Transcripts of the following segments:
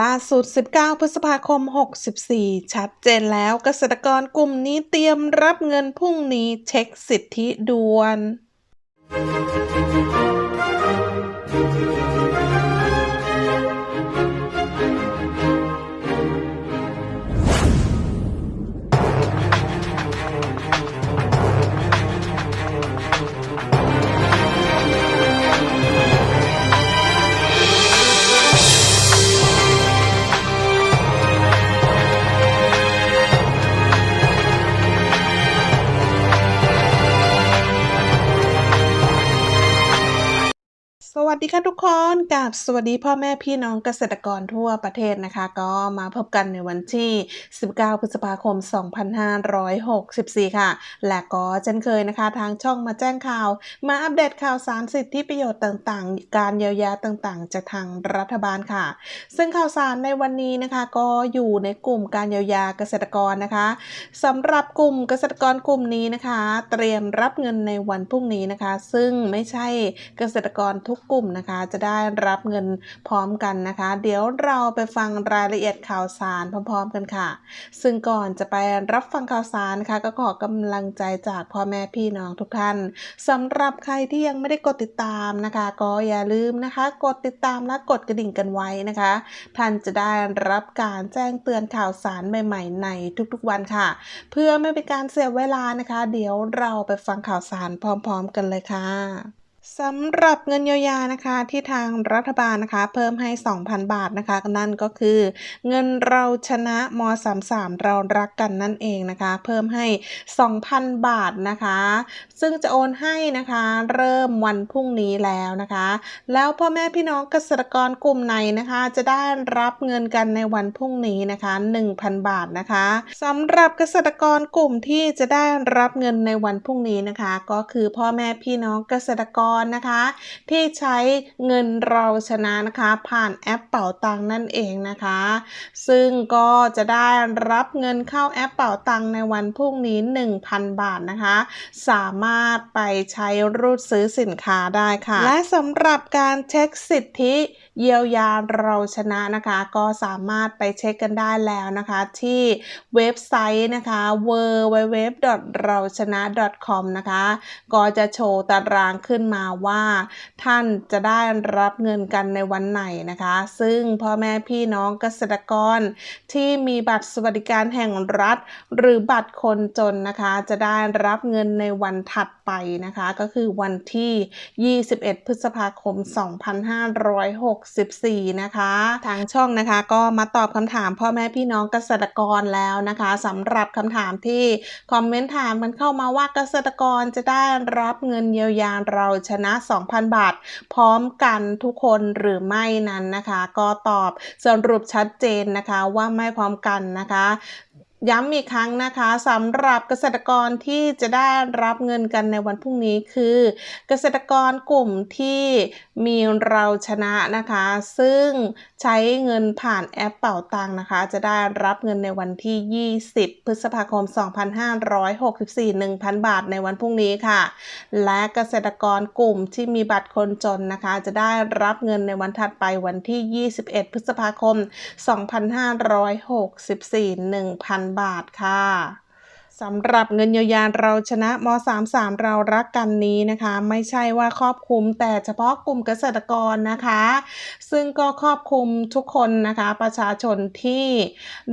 ล่าสุด 19 พฤษภาคม 64 ชัดเจนแล้วเกษตรกรกลุ่มนี้เตรียมรับเงินพรุ่งนี้เช็คสิทธิด่วน วัสดีค่ะทุกคนกับสวัสดีพ่อแม่พี่น้องเกษตรกรทั่วประเทศนะคะ ก็มาพบกันในวันที่ 19 พฤษภาคม 2564 ค่ะ และก็เช่นเคยนะคะ ทางช่องมาแจ้งข่าว มาอัปเดตข่าวสารสิทธิประโยชน์ต่างๆ การเยียวยาต่างๆ จากทางรัฐบาลค่ะ ซึ่งข่าวสารในวันนี้นะคะ ก็อยู่ในกลุ่มการเยียวยาเกษตรกรนะคะสำหรับกลุ่มเกษตรกรกลุ่มนี้นะคะ เตรียมรับเงินในวันพรุ่งนี้นะคะ ซึ่งไม่ใช่เกษตรกรทุกกลุ่มนะคะ จะได้รับเงินพร้อมกันนะคะ เดี๋ยวเราไปฟังรายละเอียดข่าวสารพร้อมๆกันค่ะ ซึ่งก่อนจะไปรับฟังข่าวสารนะคะก็ขอกำลังใจจากพ่อแม่พี่น้องทุกท่านสำหรับใครที่ยังไม่ได้กดติดตามนะคะ ก็อย่าลืมนะคะ กดติดตามและกดกระดิ่งกันไว้นะคะ ท่านจะได้รับการแจ้งเตือนข่าวสารใหม่ ๆ ในทุกๆวันค่ะ เพื่อไม่เป็นการเสียเวลานะคะ เดี๋ยวเราไปฟังข่าวสารพร้อม ๆ กันเลยค่ะ สำหรับเงินเยียวยานะคะที่ทางรัฐบาลนะคะ เพิ่มให้ 2,000 บาทนะคะนั่นก็คือ เงินเราชนะม 33 เรารักกันนั่นเองนะคะ เพิ่มให้ 2,000 บาทนะคะ ซึ่งจะโอนให้นะคะ เริ่มวันพรุ่งนี้แล้วนะคะ แล้วพ่อแม่พี่น้องเกษตรกรกลุ่มไหนนะคะ จะได้รับเงินกันในวันพรุ่งนี้นะคะ 1,000 บาทนะคะสำหรับเกษตรกรกลุ่มที่จะได้รับเงินในวันพรุ่งนี้นะคะ ก็คือพ่อแม่พี่น้องเกษตรกรนะคะ ที่ใช้เงินเราชนะนะคะ ผ่านแอปเป๋าตังนั่นเองนะคะ ซึ่งก็จะได้รับเงินเข้าแอปเป๋าตังในวันพรุ่งนี้ 1,000 บาทนะคะ สามารถไปใช้รูดซื้อสินค้าได้ค่ะ และสำหรับการเช็คสิทธิเยียวยาเราชนะนะคะ ก็สามารถไปเช็คกันได้แล้วนะคะ ที่เว็บไซต์นะคะ w w w เราชนะ .com นะคะ ก็จะโชว์ตารางขึ้นมาาว่าท่านจะได้รับเงินกันในวันไหนนะคะ ซึ่งพ่อแม่พี่น้องเกษตรกรที่มีบัตรสวัสดิการแห่งรัฐ หรือบัตรคนจนนะคะ จะได้รับเงินในวันถัดไปนะคะ ก็คือวันที่ 21 พฤษภาคม 2564 นะคะ ทางช่องนะคะก็มาตอบคำถามพ่อแม่พี่น้องเกษตรกรแล้วนะคะสำหรับคำถามที่คอมเมนต์ถามมันเข้ามาว่าเกษตรกรจะได้รับเงินเยียวยาเราชนะ 2,000 บาท พร้อมกันทุกคนหรือไม่นั้นนะคะ ก็ตอบสรุปชัดเจนนะคะว่าไม่พร้อมกันนะคะ ย้ำอีกครั้งนะคะสำหรับเกษตรกรที่จะได้รับเงินกันในวันพรุ่งนี้คือ เกษตรกรกลุ่มที่มีเราชนะนะคะ ซึ่งใช้เงินผ่านแอปเป่าตังนะคะ จะได้รับเงินในวันที่ 20 พฤษภาคม 2564 1,000 บาทในวันพรุ่งนี้ค่ะ และเกษตรกรกลุ่มที่มีบัตรคนจนนะคะ จะได้รับเงินในวันถัดไปวันที่ 21 พฤษภาคม 2564 1,000บาทค่ะ สำหรับเงินเยียวยาเราชนะม 33 เรารักกันนี้นะคะ ไม่ใช่ว่าครอบคลุมแต่เฉพาะกลุ่มเกษตรกรนะคะ ซึ่งก็ครอบคลุมทุกคนนะคะ ประชาชนที่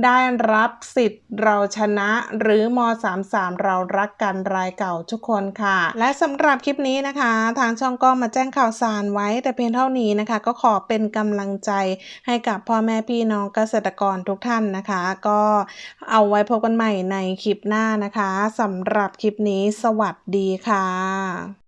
ได้รับสิทธิ์เราชนะหรือม 33 เรารักกันรายเก่าทุกคนค่ะ และสำหรับคลิปนี้นะคะ ทางช่องก็มาแจ้งข่าวสารไว้ แต่เพียงเท่านี้นะคะ ก็ขอเป็นกำลังใจให้กับพ่อแม่พี่น้องเกษตรกรทุกท่านนะคะ ก็เอาไว้พบกันใหม่ในคลิปหน้านะคะสำหรับคลิปนี้สวัสดีค่ะ